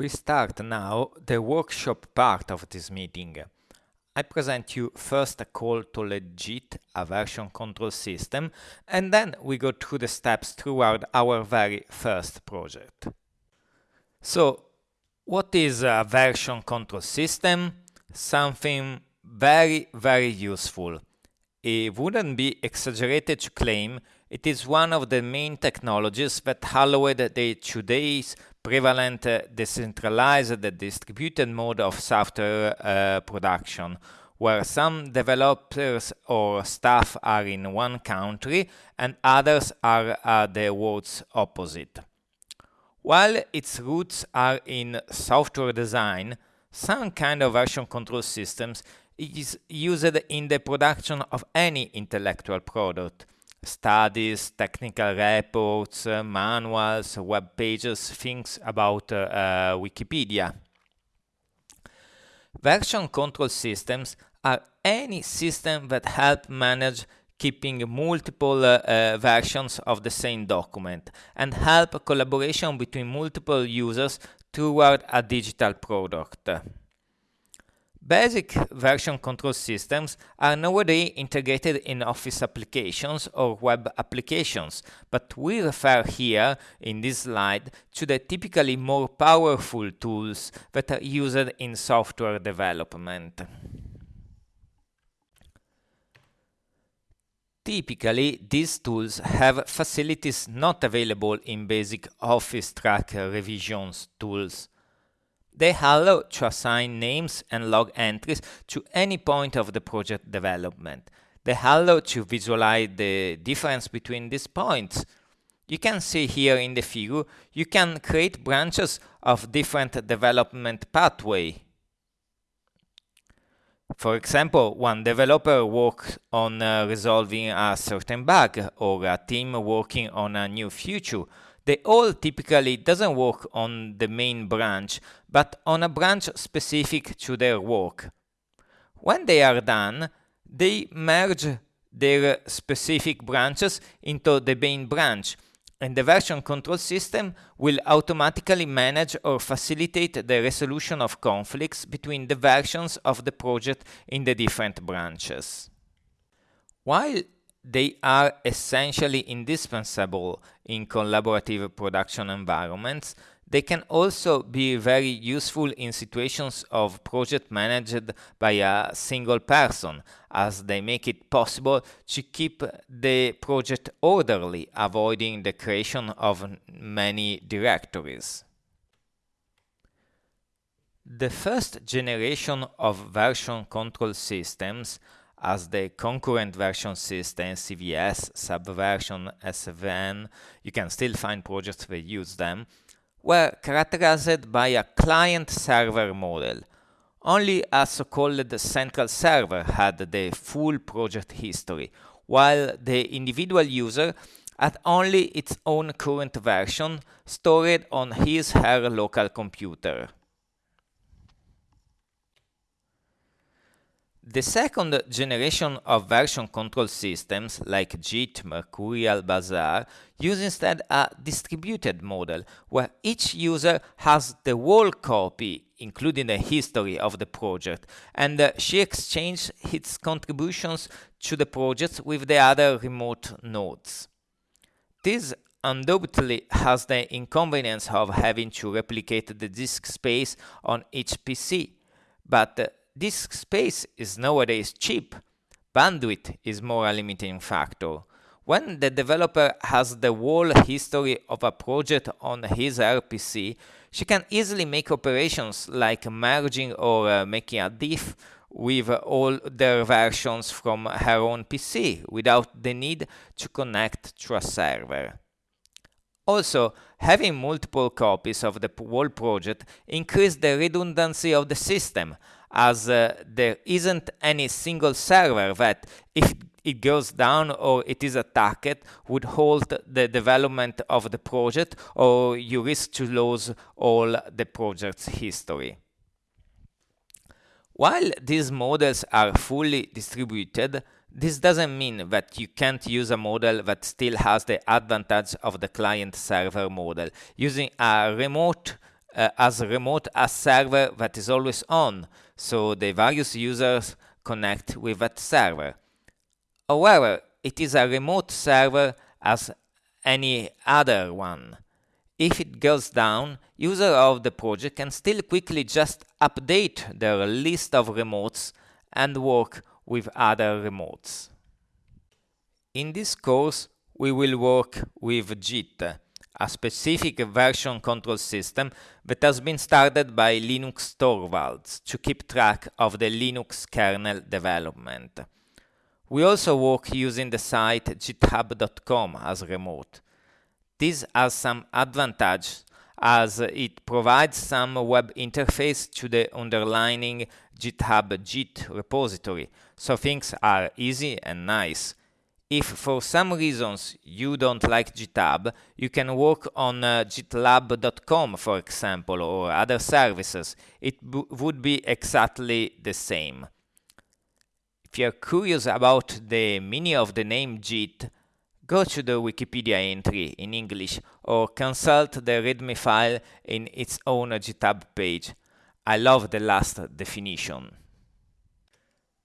We start now the workshop part of this meeting. I present you first a call to legit a version control system and then we go through the steps throughout our very first project. So what is a version control system? Something very very useful. It wouldn't be exaggerated to claim it is one of the main technologies that allowed the today's prevalent decentralized distributed mode of software uh, production, where some developers or staff are in one country and others are at the world's opposite. While its roots are in software design, some kind of version control systems is used in the production of any intellectual product, studies, technical reports, uh, manuals, web pages, things about uh, uh, Wikipedia. Version control systems are any system that help manage keeping multiple uh, uh, versions of the same document and help collaboration between multiple users toward a digital product. Basic version control systems are nowadays integrated in Office applications or web applications, but we refer here in this slide to the typically more powerful tools that are used in software development. Typically, these tools have facilities not available in basic Office track revisions tools. They allow to assign names and log entries to any point of the project development. They allow to visualize the difference between these points. You can see here in the figure, you can create branches of different development pathway. For example, one developer works on uh, resolving a certain bug or a team working on a new feature they all typically doesn't work on the main branch, but on a branch specific to their work. When they are done, they merge their specific branches into the main branch, and the version control system will automatically manage or facilitate the resolution of conflicts between the versions of the project in the different branches. While they are essentially indispensable in collaborative production environments. They can also be very useful in situations of project managed by a single person, as they make it possible to keep the project orderly, avoiding the creation of many directories. The first generation of version control systems as the concurrent version system, CVS, subversion, SVN, you can still find projects that use them, were characterized by a client-server model. Only a so-called central server had the full project history, while the individual user had only its own current version stored on his her local computer. The second generation of version control systems like Git, Mercurial, Bazaar use instead a distributed model where each user has the whole copy including the history of the project and uh, she exchanges its contributions to the project with the other remote nodes. This undoubtedly has the inconvenience of having to replicate the disk space on each PC, but disk space is nowadays cheap. Bandwidth is more a limiting factor. When the developer has the whole history of a project on his RPC, she can easily make operations like merging or uh, making a diff with all their versions from her own PC without the need to connect to a server. Also, having multiple copies of the whole project increases the redundancy of the system, as uh, there isn't any single server that, if it goes down or it is attacked, would halt the development of the project or you risk to lose all the project's history. While these models are fully distributed, this doesn't mean that you can't use a model that still has the advantage of the client-server model. Using a remote uh, as remote as server that is always on, so the various users connect with that server. However, it is a remote server as any other one. If it goes down, user of the project can still quickly just update their list of remotes and work with other remotes. In this course, we will work with Git, a specific version control system that has been started by Linus Torvalds to keep track of the Linux kernel development. We also work using the site github.com as remote. This has some advantage as it provides some web interface to the underlying GitHub Git repository, so things are easy and nice. If for some reasons you don't like GitHub, you can work on uh, gitlab.com, for example, or other services. It would be exactly the same. If you're curious about the meaning of the name Git, go to the Wikipedia entry in English or consult the README file in its own GitHub page. I love the last definition.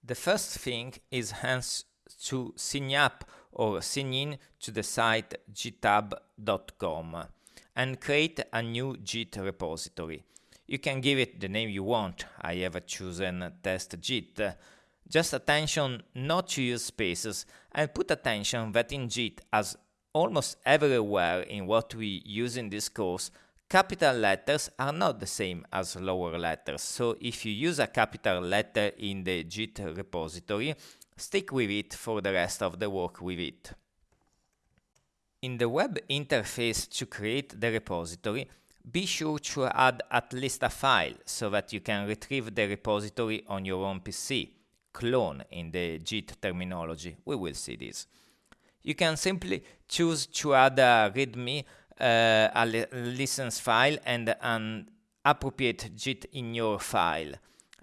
The first thing is hence to sign up or sign in to the site github.com and create a new Git repository. You can give it the name you want. I have chosen test Git just attention not to use spaces and put attention that in Git as almost everywhere in what we use in this course, capital letters are not the same as lower letters. So if you use a capital letter in the Git repository, stick with it for the rest of the work with it. In the web interface to create the repository, be sure to add at least a file so that you can retrieve the repository on your own PC clone in the Git terminology. We will see this. You can simply choose to add a README, uh, a li license file, and an appropriate gitignore file.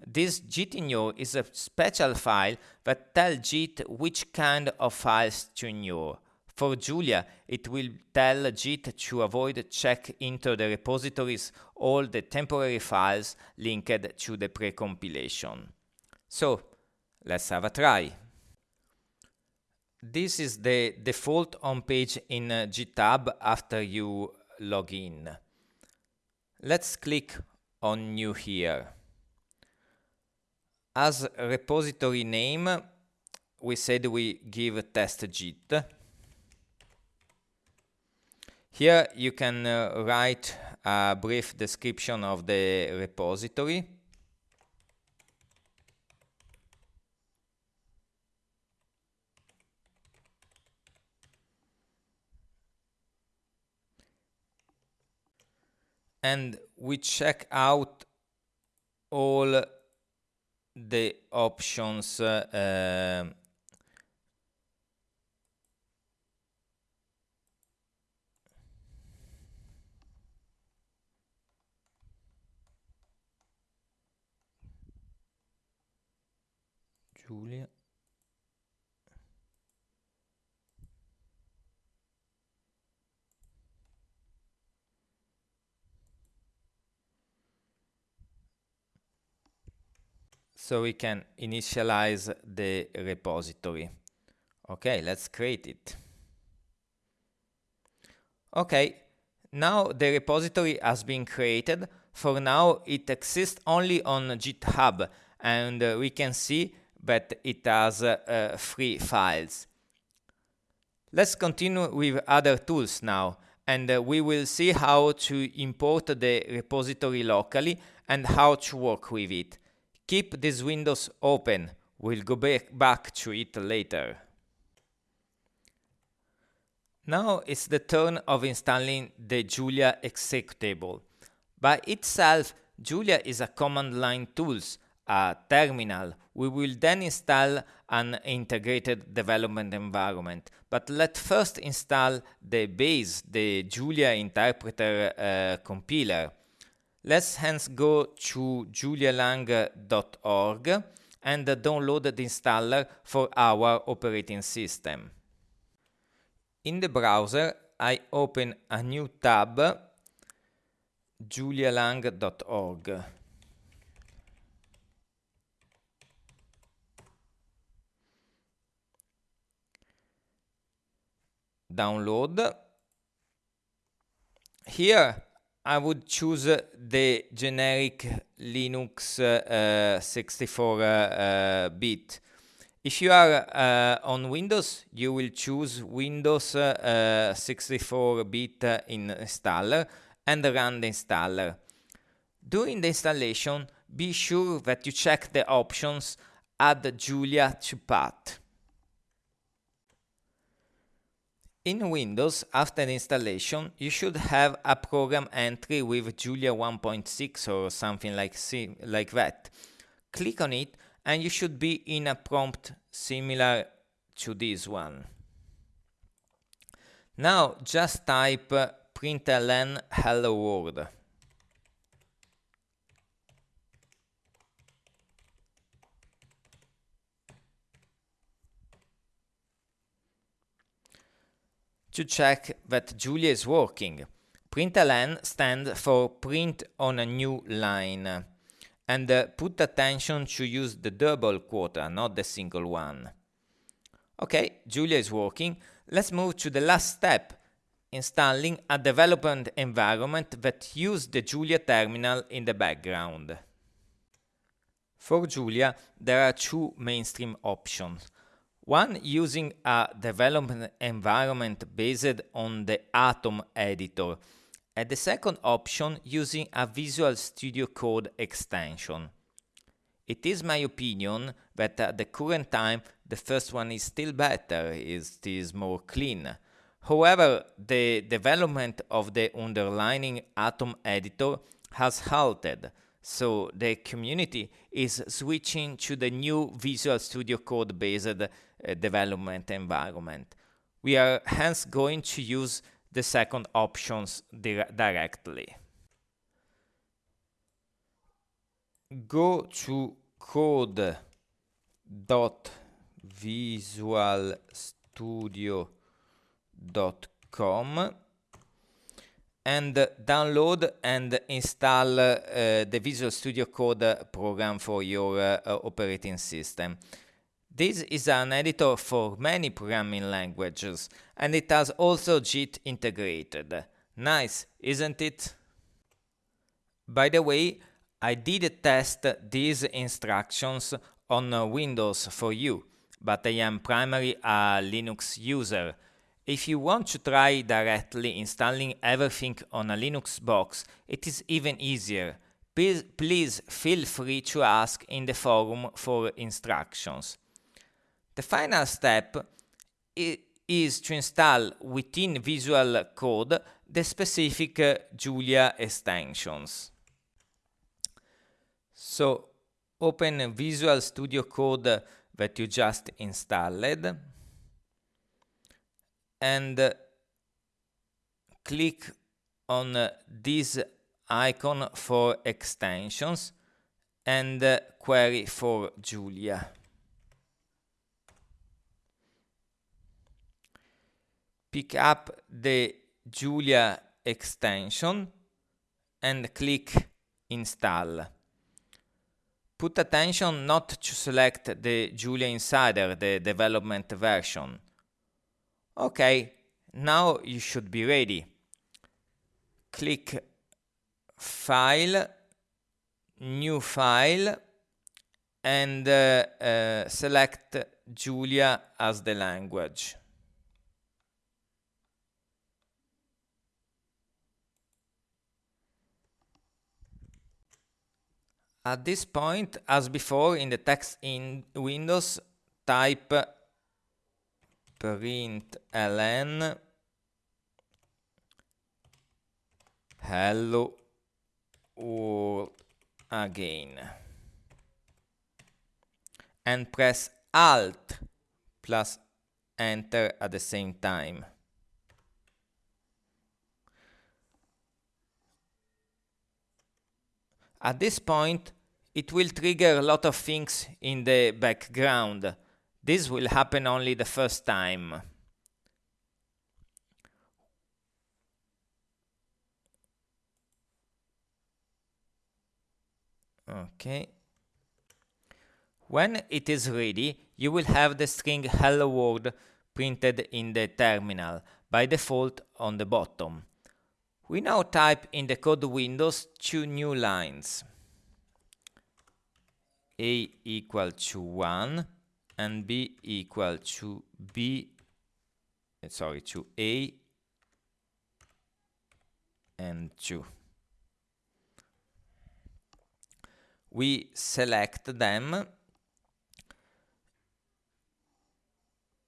This in is a special file that tells Git which kind of files to ignore. For Julia, it will tell Git to avoid check into the repositories all the temporary files linked to the pre-compilation. So, Let's have a try. This is the default home page in GitHub after you log in. Let's click on new here. As repository name, we said we give test Git. Here you can uh, write a brief description of the repository. and we check out all the options uh, Julia so we can initialize the repository. Okay, let's create it. Okay, now the repository has been created. For now, it exists only on GitHub, and uh, we can see that it has uh, uh, three files. Let's continue with other tools now, and uh, we will see how to import the repository locally and how to work with it. Keep these windows open. We'll go back, back to it later. Now it's the turn of installing the Julia executable. By itself, Julia is a command line tools, a terminal. We will then install an integrated development environment. But let's first install the base, the Julia interpreter uh, compiler. Let's hence go to julialang.org and download the installer for our operating system. In the browser, I open a new tab, julialang.org. Download. Here I would choose the generic Linux 64-bit. Uh, if you are uh, on Windows, you will choose Windows 64-bit uh, installer and run the installer. During the installation, be sure that you check the options Add Julia to path. In Windows, after installation, you should have a program entry with Julia 1.6 or something like, like that. Click on it and you should be in a prompt similar to this one. Now just type println hello world. To check that Julia is working, println stands for print on a new line and uh, put attention to use the double quota, not the single one. Okay, Julia is working. Let's move to the last step, installing a development environment that uses the Julia terminal in the background. For Julia, there are two mainstream options. One using a development environment based on the Atom editor, and the second option using a Visual Studio Code extension. It is my opinion that at the current time the first one is still better, it is more clean. However, the development of the underlying Atom editor has halted, so the community is switching to the new Visual Studio Code based development environment. We are hence going to use the second options di directly. Go to code.visualstudio.com and download and install uh, the Visual Studio Code program for your uh, operating system. This is an editor for many programming languages, and it has also Git integrated. Nice, isn't it? By the way, I did test these instructions on Windows for you, but I am primarily a Linux user. If you want to try directly installing everything on a Linux box, it is even easier. Please, please feel free to ask in the forum for instructions. The final step is to install within Visual Code the specific uh, Julia extensions. So open Visual Studio Code that you just installed and uh, click on uh, this icon for extensions and uh, query for Julia. Pick up the Julia extension and click install. Put attention not to select the Julia Insider, the development version. Okay, now you should be ready. Click File, New File, and uh, uh, select Julia as the language. At this point, as before in the text in Windows, type println hello world again and press alt plus enter at the same time. At this point, it will trigger a lot of things in the background. This will happen only the first time. Okay. When it is ready, you will have the string hello world printed in the terminal, by default on the bottom. We now type in the code windows two new lines. A equal to 1 and B equal to B, eh, sorry, to A and 2. We select them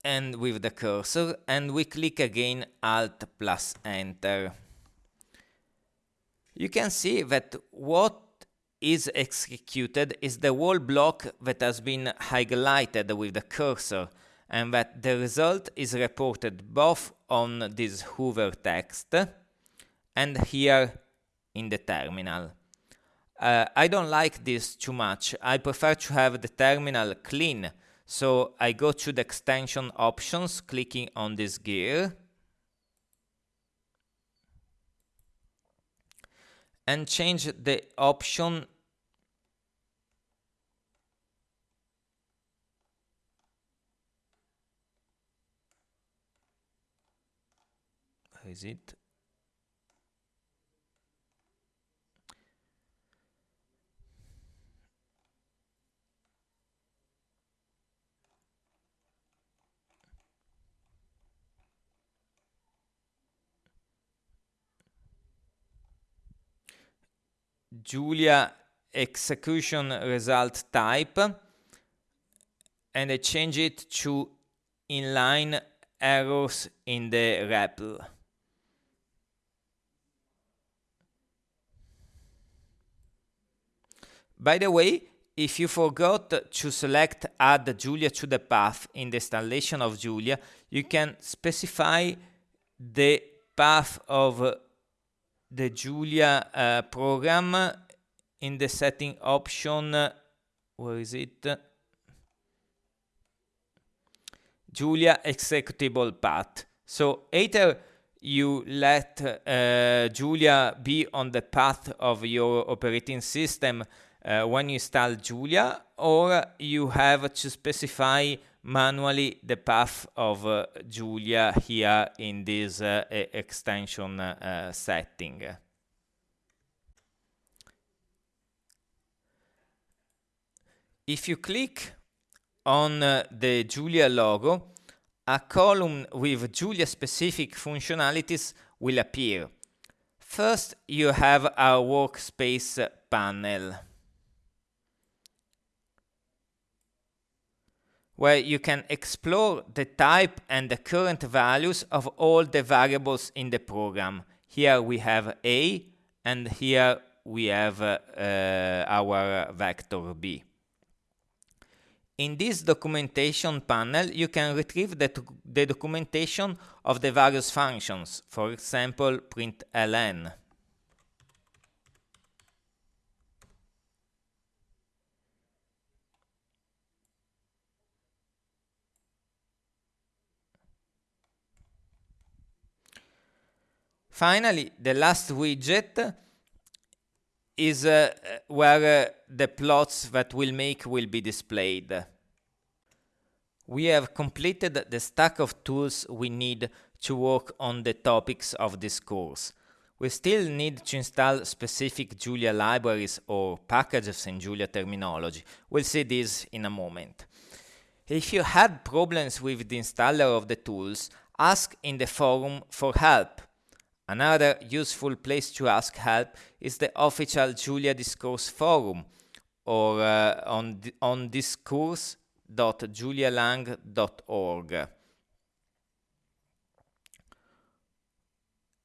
and with the cursor and we click again Alt plus Enter. You can see that what is executed is the whole block that has been highlighted with the cursor and that the result is reported both on this hover text and here in the terminal. Uh, I don't like this too much. I prefer to have the terminal clean. So I go to the extension options, clicking on this gear. And change the option is it Julia execution result type and I change it to inline errors in the REPL. By the way, if you forgot to select add Julia to the path in the installation of Julia, you can specify the path of the Julia uh, program in the setting option, where is it? Julia executable path. So either you let uh, Julia be on the path of your operating system uh, when you install Julia, or you have to specify manually the path of uh, Julia here in this uh, extension uh, setting. If you click on uh, the Julia logo, a column with Julia specific functionalities will appear. First, you have our workspace panel. Where you can explore the type and the current values of all the variables in the program. Here we have A, and here we have uh, uh, our vector B. In this documentation panel, you can retrieve the, the documentation of the various functions, for example, println. Finally, the last widget is uh, where uh, the plots that we'll make will be displayed. We have completed the stack of tools we need to work on the topics of this course. We still need to install specific Julia libraries or packages in Julia terminology. We'll see this in a moment. If you had problems with the installer of the tools, ask in the forum for help. Another useful place to ask help is the official Julia Discourse forum or uh, on, on discourse.julialang.org.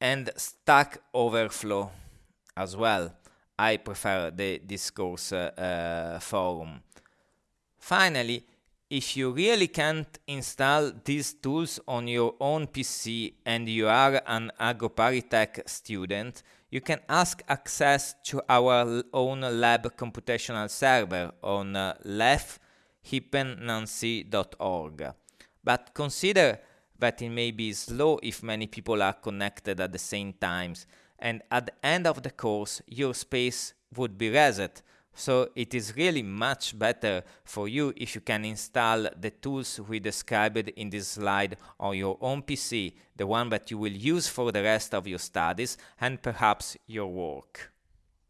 And Stack Overflow as well. I prefer the Discourse uh, uh, forum. Finally, if you really can't install these tools on your own PC and you are an AgroParisTech student, you can ask access to our own lab computational server on uh, lef-hippennancy.org. But consider that it may be slow if many people are connected at the same times, and at the end of the course, your space would be reset, So it is really much better for you if you can install the tools we described in this slide on your own PC, the one that you will use for the rest of your studies and perhaps your work.